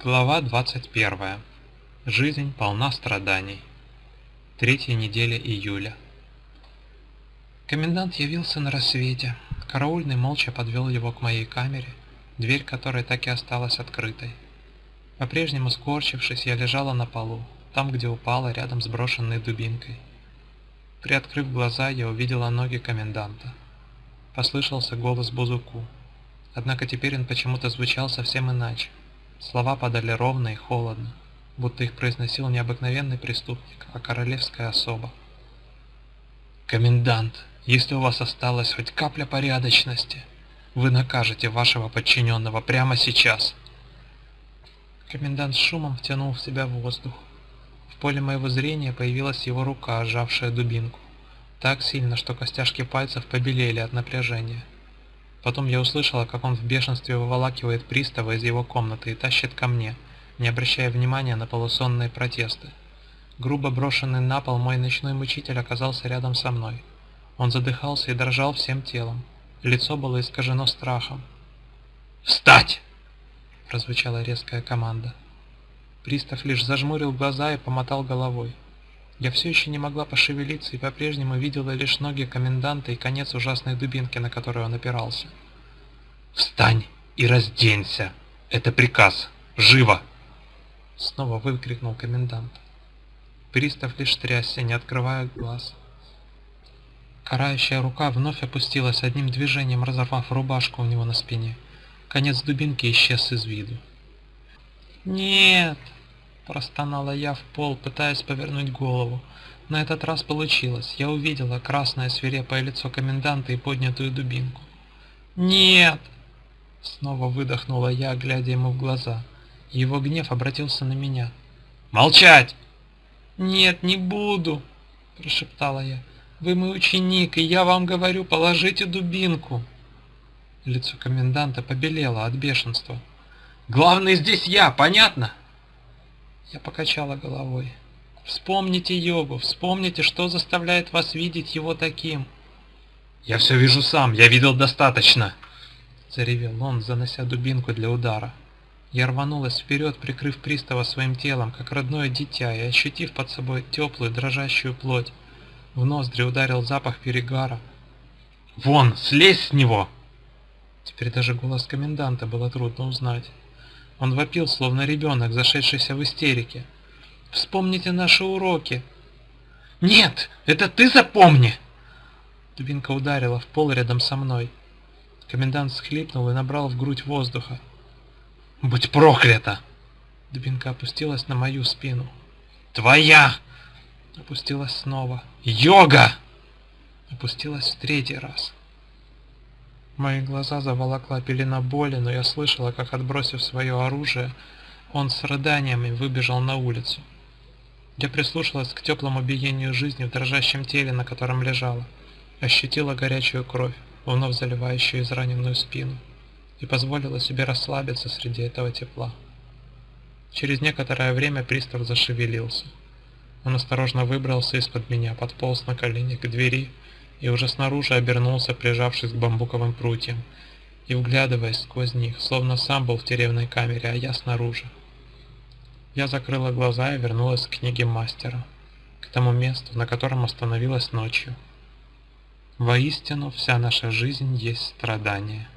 Глава 21. Жизнь полна страданий. Третья неделя июля. Комендант явился на рассвете. Караульный молча подвел его к моей камере, дверь которой так и осталась открытой. По-прежнему скорчившись, я лежала на полу, там, где упала, рядом с брошенной дубинкой. Приоткрыв глаза, я увидела ноги коменданта. Послышался голос Бузуку. Однако теперь он почему-то звучал совсем иначе. Слова падали ровно и холодно, будто их произносил не обыкновенный преступник, а королевская особа. «Комендант, если у вас осталась хоть капля порядочности, вы накажете вашего подчиненного прямо сейчас!» Комендант с шумом втянул в себя воздух. Поле моего зрения появилась его рука, сжавшая дубинку. Так сильно, что костяшки пальцев побелели от напряжения. Потом я услышала, как он в бешенстве выволакивает пристава из его комнаты и тащит ко мне, не обращая внимания на полусонные протесты. Грубо брошенный на пол мой ночной мучитель оказался рядом со мной. Он задыхался и дрожал всем телом. Лицо было искажено страхом. «Встать!» – прозвучала резкая команда. Пристав лишь зажмурил глаза и помотал головой. Я все еще не могла пошевелиться и по-прежнему видела лишь ноги коменданта и конец ужасной дубинки, на которую он опирался. «Встань и разденься! Это приказ! Живо!» Снова выкрикнул комендант. Пристав лишь трясся, не открывая глаз. Карающая рука вновь опустилась одним движением, разорвав рубашку у него на спине. Конец дубинки исчез из виду. «Нет!» Простонала я в пол, пытаясь повернуть голову. На этот раз получилось. Я увидела красное свирепое лицо коменданта и поднятую дубинку. «Нет!» Снова выдохнула я, глядя ему в глаза. Его гнев обратился на меня. «Молчать!» «Нет, не буду!» Прошептала я. «Вы мой ученик, и я вам говорю, положите дубинку!» Лицо коменданта побелело от бешенства. «Главный здесь я, понятно?» Я покачала головой. Вспомните йогу, вспомните, что заставляет вас видеть его таким. Я все вижу сам, я видел достаточно. Заревел он, занося дубинку для удара. Я рванулась вперед, прикрыв пристава своим телом, как родное дитя, и ощутив под собой теплую, дрожащую плоть. В ноздри ударил запах перегара. «Вон, слезь с него!» Теперь даже голос коменданта было трудно узнать. Он вопил, словно ребенок, зашедшийся в истерике. «Вспомните наши уроки!» «Нет, это ты запомни!» Дубинка ударила в пол рядом со мной. Комендант схлипнул и набрал в грудь воздуха. «Будь проклята!» Дубинка опустилась на мою спину. «Твоя!» Опустилась снова. «Йога!» Опустилась в третий раз. Мои глаза заволокла пелена боли, но я слышала, как, отбросив свое оружие, он с рыданиями выбежал на улицу. Я прислушалась к теплому биению жизни в дрожащем теле, на котором лежала, ощутила горячую кровь, вновь заливающую израненную спину, и позволила себе расслабиться среди этого тепла. Через некоторое время пристав зашевелился. Он осторожно выбрался из-под меня, подполз на колени к двери и уже снаружи обернулся, прижавшись к бамбуковым прутьям и вглядываясь сквозь них, словно сам был в тюремной камере, а я снаружи. Я закрыла глаза и вернулась к книге мастера, к тому месту, на котором остановилась ночью. Воистину, вся наша жизнь есть страдание.